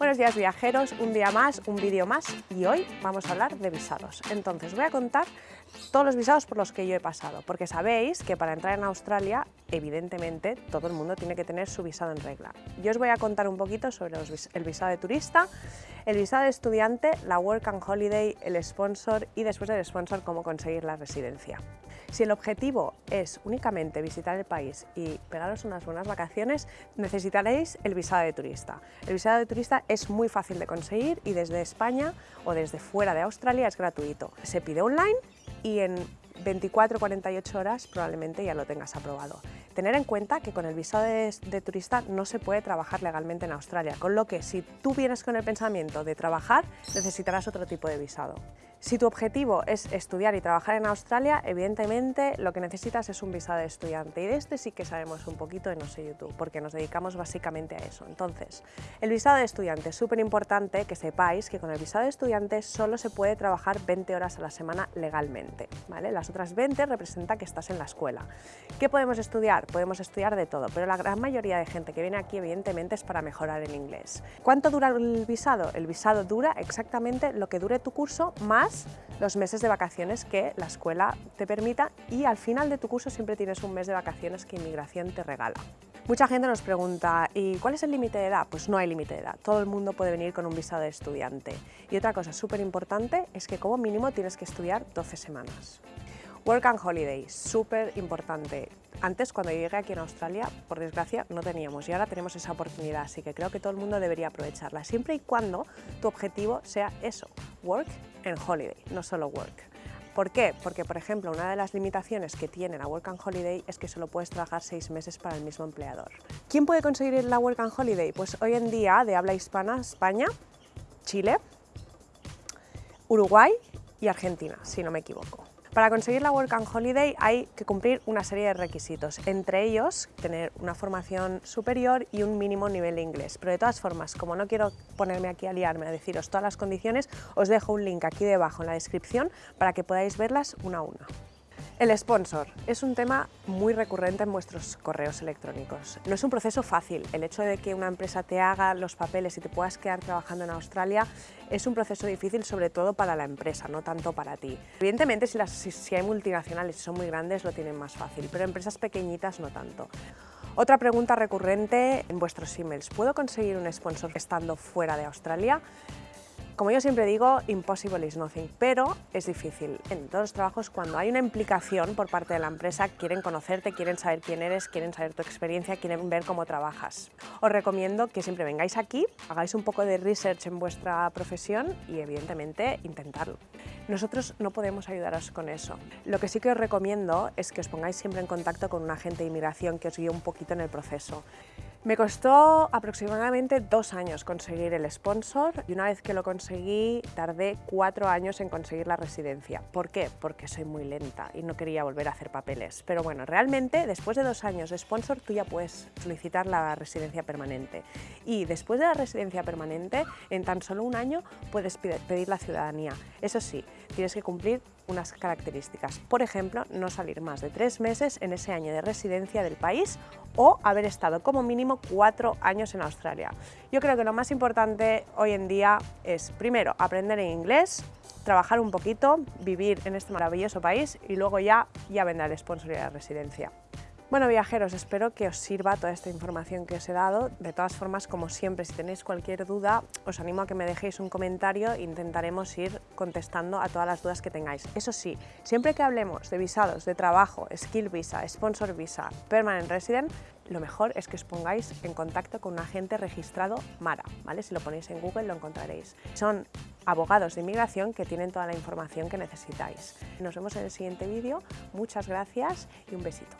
Buenos días viajeros, un día más, un vídeo más y hoy vamos a hablar de visados. Entonces voy a contar todos los visados por los que yo he pasado, porque sabéis que para entrar en Australia, evidentemente, todo el mundo tiene que tener su visado en regla. Yo os voy a contar un poquito sobre el visado de turista, el visado de estudiante, la Work and Holiday, el sponsor y después del sponsor cómo conseguir la residencia. Si el objetivo es únicamente visitar el país y pegaros unas buenas vacaciones, necesitaréis el visado de turista. El visado de turista es muy fácil de conseguir y desde España o desde fuera de Australia es gratuito. Se pide online y en 24-48 horas probablemente ya lo tengas aprobado. Tener en cuenta que con el visado de, de, turista no se puede trabajar legalmente en Australia, con lo que si tú vienes con el pensamiento de trabajar, necesitarás otro tipo de visado. Si tu objetivo es estudiar y trabajar en Australia, evidentemente lo que necesitas es un visado de estudiante y de este sí que sabemos un poquito en No sé YouTube, porque nos dedicamos básicamente a eso. Entonces, el visado de estudiante es súper importante que sepáis que con el visado de estudiante solo se puede trabajar 20 horas a la semana legalmente. ¿vale? Las otras 20 representa que estás en la escuela. ¿Qué podemos estudiar? Podemos estudiar de todo, pero la gran mayoría de gente que viene aquí evidentemente es para mejorar el inglés. ¿Cuánto dura el visado? El visado dura exactamente lo que dure tu curso más los meses de vacaciones que la escuela te permita y al final de tu curso siempre tienes un mes de vacaciones que inmigración te regala. Mucha gente nos pregunta, ¿y cuál es el límite de edad? Pues no hay límite de edad, todo el mundo puede venir con un visado de estudiante. Y otra cosa súper importante es que como mínimo tienes que estudiar 12 semanas. Work and Holiday, súper importante. Antes, cuando llegué aquí en Australia, por desgracia, no teníamos y ahora tenemos esa oportunidad, así que creo que todo el mundo debería aprovecharla, siempre y cuando tu objetivo sea eso, work and holiday, no solo work. ¿Por qué? Porque, por ejemplo, una de las limitaciones que tiene la Work and Holiday es que solo puedes trabajar seis meses para el mismo empleador. ¿Quién puede conseguir la Work and Holiday? Pues hoy en día, de habla hispana, España, Chile, Uruguay y Argentina, si no me equivoco. Para conseguir la Work and Holiday hay que cumplir una serie de requisitos, entre ellos tener una formación superior y un mínimo nivel de inglés. Pero de todas formas, como no quiero ponerme aquí a liarme a deciros todas las condiciones, os dejo un link aquí debajo en la descripción para que podáis verlas una a una. El sponsor es un tema muy recurrente en vuestros correos electrónicos. No es un proceso fácil. El hecho de que una empresa te haga los papeles y te puedas quedar trabajando en Australia es un proceso difícil sobre todo para la empresa, no tanto para ti. Evidentemente si, hay multinacionales y son muy grandes lo tienen más fácil, pero empresas pequeñitas no tanto. Otra pregunta recurrente en vuestros emails. ¿Puedo conseguir un sponsor estando fuera de Australia? Como yo siempre digo, impossible is nothing, pero es difícil. En todos los trabajos, cuando hay una implicación por parte de la empresa, quieren conocerte, quieren saber quién eres, quieren saber tu experiencia, quieren ver cómo trabajas. Os recomiendo que siempre vengáis aquí, hagáis un poco de research en vuestra profesión y evidentemente intentarlo. Nosotros no podemos ayudaros con eso. Lo que sí que os recomiendo es que os pongáis siempre en contacto con un agente de inmigración que os guíe un poquito en el proceso. Me costó aproximadamente dos años conseguir el sponsor y una vez que lo conseguí tardé cuatro años en conseguir la residencia. ¿Por qué? Porque soy muy lenta y no quería volver a hacer papeles. Pero bueno, realmente después de dos años de sponsor tú ya puedes solicitar la residencia permanente. Y después de la residencia permanente, en tan solo un año puedes pedir la ciudadanía. Eso sí, tienes que cumplir unas características. Por ejemplo, no salir más de tres meses en ese año de residencia del país o haber estado como mínimo cuatro años en Australia. Yo creo que lo más importante hoy en día es, primero, aprender en inglés, trabajar un poquito, vivir en este maravilloso país y luego ya, ya vendrá el sponsor y la residencia. Bueno viajeros, espero que os sirva toda esta información que os he dado. De todas formas, como siempre, si tenéis cualquier duda, os animo a que me dejéis un comentario e intentaremos ir contestando a todas las dudas que tengáis. Eso sí, siempre que hablemos de visados, de trabajo, skill visa, sponsor visa, permanent resident, lo mejor es que os pongáis en contacto con un agente registrado MARA, ¿vale? Si lo ponéis en Google lo encontraréis. Son abogados de inmigración que tienen toda la información que necesitáis. Nos vemos en el siguiente vídeo, muchas gracias y un besito.